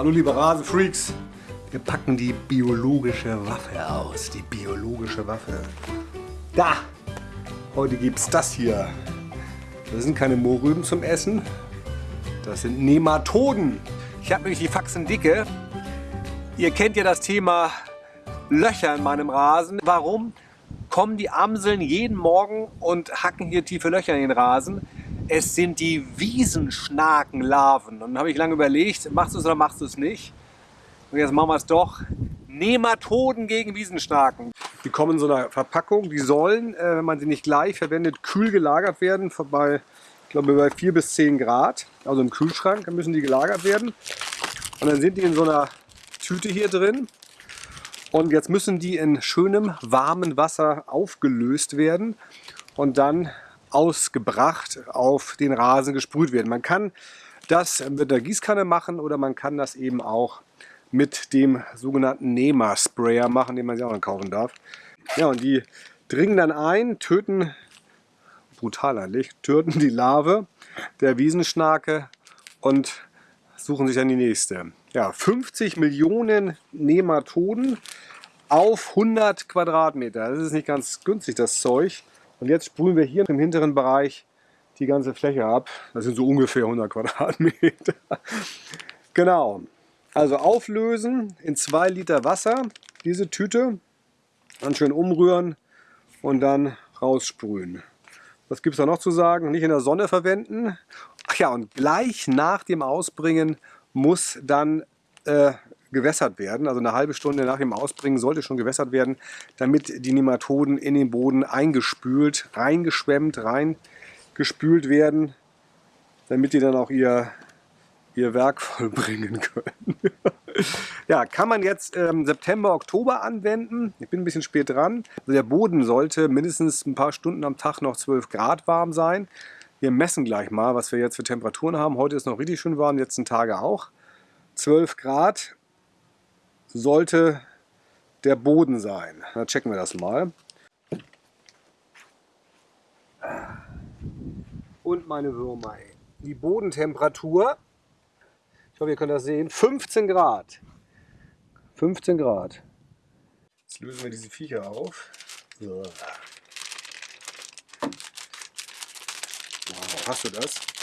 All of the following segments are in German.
Hallo liebe Rasenfreaks, wir packen die biologische Waffe aus, die biologische Waffe. Da, heute gibt's das hier. Das sind keine Mohrrüben zum Essen, das sind Nematoden. Ich habe nämlich die Faxen dicke. Ihr kennt ja das Thema Löcher in meinem Rasen. Warum kommen die Amseln jeden Morgen und hacken hier tiefe Löcher in den Rasen? Es sind die Wiesenschnakenlarven. Und dann habe ich lange überlegt, machst du es oder machst du es nicht? Und jetzt machen wir es doch. Nematoden gegen Wiesenschnaken. Die kommen in so einer Verpackung. Die sollen, äh, wenn man sie nicht gleich verwendet, kühl gelagert werden. Bei, ich glaube, bei 4 bis 10 Grad. Also im Kühlschrank müssen die gelagert werden. Und dann sind die in so einer Tüte hier drin. Und jetzt müssen die in schönem, warmem Wasser aufgelöst werden. Und dann ausgebracht auf den Rasen gesprüht werden. Man kann das mit der Gießkanne machen oder man kann das eben auch mit dem sogenannten Nema Sprayer machen, den man sich auch noch kaufen darf. Ja, und die dringen dann ein, töten, brutal eigentlich, töten die Larve der Wiesenschnake und suchen sich dann die nächste. Ja, 50 Millionen Nematoden auf 100 Quadratmeter. Das ist nicht ganz günstig, das Zeug. Und jetzt sprühen wir hier im hinteren Bereich die ganze Fläche ab. Das sind so ungefähr 100 Quadratmeter. genau. Also auflösen in 2 Liter Wasser diese Tüte. Dann schön umrühren und dann raussprühen. Was gibt es da noch zu sagen? Nicht in der Sonne verwenden. Ach ja, und gleich nach dem Ausbringen muss dann äh, gewässert werden. Also eine halbe Stunde nach dem Ausbringen sollte schon gewässert werden, damit die Nematoden in den Boden eingespült, reingeschwemmt, reingespült werden, damit die dann auch ihr, ihr Werk vollbringen können. ja, kann man jetzt ähm, September, Oktober anwenden. Ich bin ein bisschen spät dran. Also der Boden sollte mindestens ein paar Stunden am Tag noch 12 Grad warm sein. Wir messen gleich mal, was wir jetzt für Temperaturen haben. Heute ist noch richtig schön warm, die letzten Tage auch. 12 Grad sollte der Boden sein. Dann checken wir das mal. Und meine Würmer. Die Bodentemperatur, ich hoffe ihr könnt das sehen, 15 Grad. 15 Grad. Jetzt lösen wir diese Viecher auf. So. Wow, hast du das?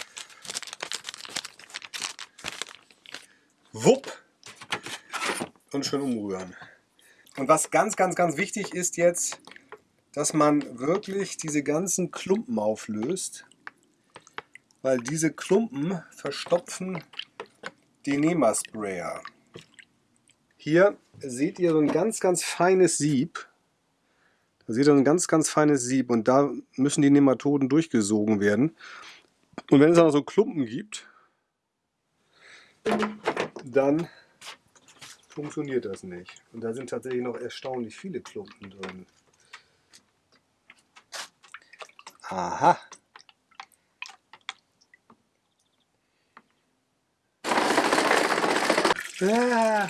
Wupp! und schön umrühren. Und was ganz, ganz, ganz wichtig ist jetzt, dass man wirklich diese ganzen Klumpen auflöst, weil diese Klumpen verstopfen den Nema-Sprayer. Hier seht ihr so ein ganz, ganz feines Sieb. Da seht ihr ein ganz, ganz feines Sieb und da müssen die Nematoden durchgesogen werden. Und wenn es dann so Klumpen gibt, dann funktioniert das nicht. Und da sind tatsächlich noch erstaunlich viele Klumpen drin. Aha. Ah.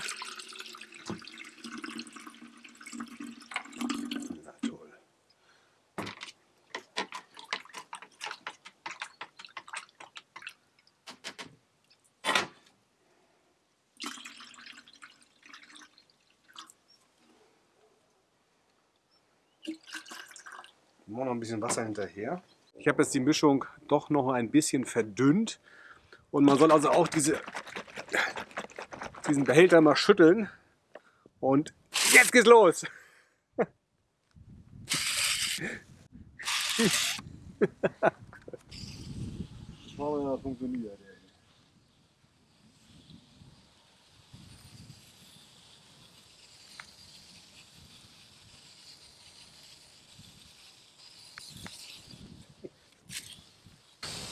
Immer noch ein bisschen Wasser hinterher. Ich habe jetzt die Mischung doch noch ein bisschen verdünnt. Und man soll also auch diese, diesen Behälter mal schütteln. Und jetzt geht's los! Schauen wir mal, funktioniert.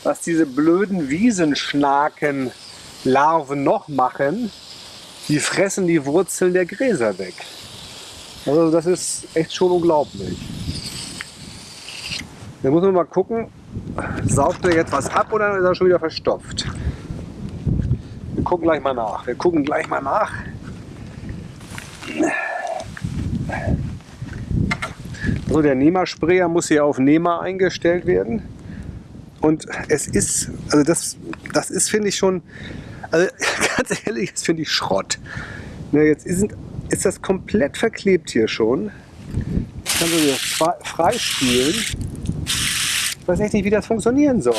Was diese blöden Wiesenschnaken-Larven noch machen, die fressen die Wurzeln der Gräser weg. Also das ist echt schon unglaublich. Da muss man mal gucken, saugt er jetzt was ab oder ist er schon wieder verstopft? Wir gucken gleich mal nach. Wir gucken gleich mal nach. Also der Nehmer-Sprayer muss hier auf Nehmer eingestellt werden. Und es ist, also das, das ist, finde ich schon, Also ganz ehrlich, das finde ich Schrott. Na, jetzt ist, ist das komplett verklebt hier schon. Ich kann so wieder freispielen. Ich weiß echt nicht, wie das funktionieren soll.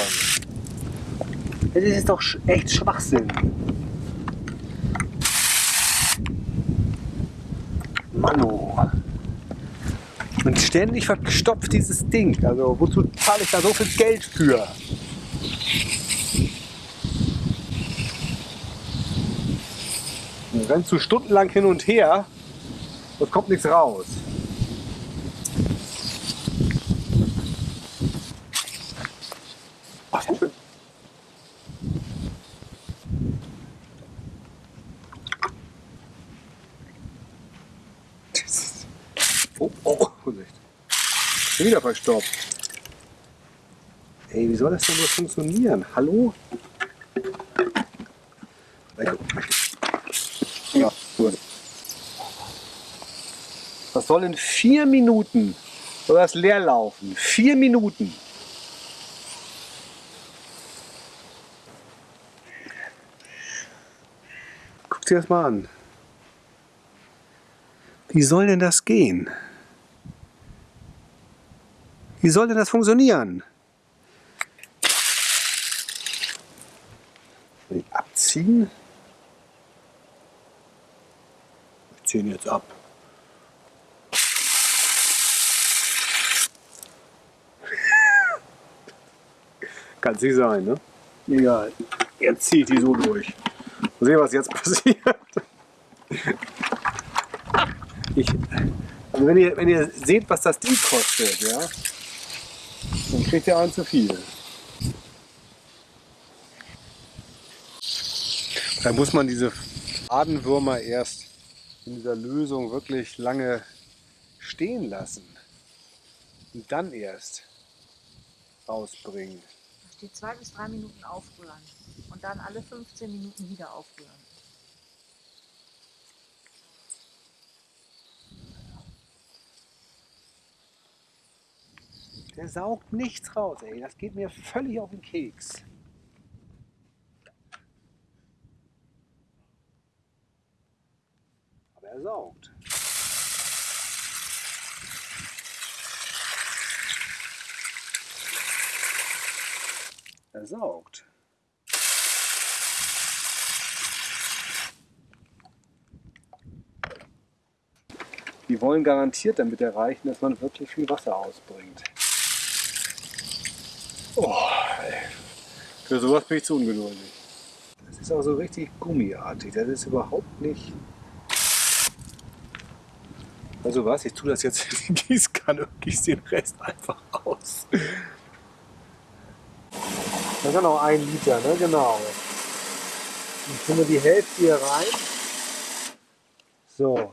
Das ist doch echt Schwachsinn. Mano. Und ständig verstopft dieses Ding. Also wozu zahle ich da so viel Geld für? rennst du stundenlang hin und her, es kommt nichts raus. Ach, sehr schön. Oh, oh, Vorsicht. Wieder verstopft. Ey, wie soll das denn wohl funktionieren? Hallo? Ja, gut. Das soll in vier Minuten soll das leer laufen. Vier Minuten. Guck dir das mal an. Wie soll denn das gehen? Wie soll denn das funktionieren? Abziehen. ziehen jetzt ab. Kann sie sein, ne? Egal. Jetzt zieht die so durch. Mal sehen, was jetzt passiert. Ich, also wenn ihr, wenn ihr seht, was das Ding kostet, ja, kriegt ihr einen zu viel. Da muss man diese Fadenwürmer erst in dieser Lösung wirklich lange stehen lassen und dann erst rausbringen. Da steht zwei bis drei Minuten aufrühren und dann alle 15 Minuten wieder aufrühren. Der saugt nichts raus, ey. Das geht mir völlig auf den Keks. er saugt. Er saugt. Die wollen garantiert damit erreichen, dass man wirklich viel Wasser ausbringt. Oh. Für sowas bin ich zu ungeduldig. Das ist auch so richtig gummiartig. Das ist überhaupt nicht also was, ich tue das jetzt in die Gießkanne und gieße den Rest einfach aus. Das ist noch ein Liter, ne? Genau. Ich tun wir die Hälfte hier rein. So.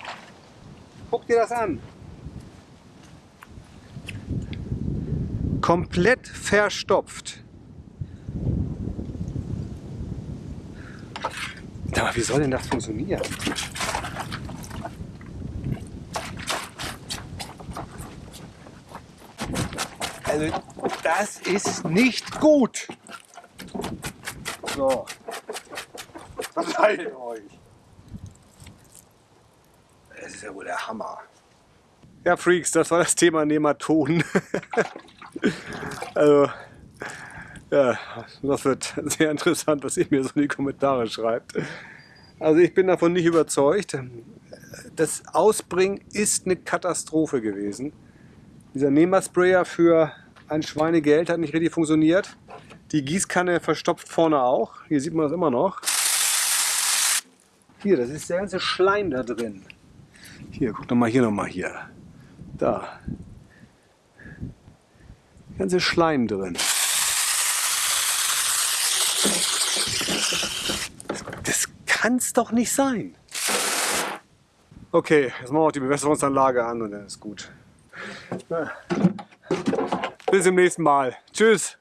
das an. Komplett verstopft. Aber wie soll denn das funktionieren? Also das ist nicht gut. So. Verteilt euch. Ist ja wohl der Hammer. Ja, Freaks, das war das Thema Nematoden. also, ja, das wird sehr interessant, was ihr mir so in die Kommentare schreibt. Also ich bin davon nicht überzeugt. Das Ausbringen ist eine Katastrophe gewesen. Dieser Nehmersprayer für ein Schweinegeld hat nicht richtig funktioniert. Die Gießkanne verstopft vorne auch. Hier sieht man das immer noch. Hier, das ist der ganze Schleim da drin. Hier, guck doch mal hier nochmal hier. Da. Ganze Schleim drin. Das kann's doch nicht sein. Okay, jetzt machen wir auch die Bewässerungsanlage an und dann ist gut. Bis zum nächsten Mal. Tschüss.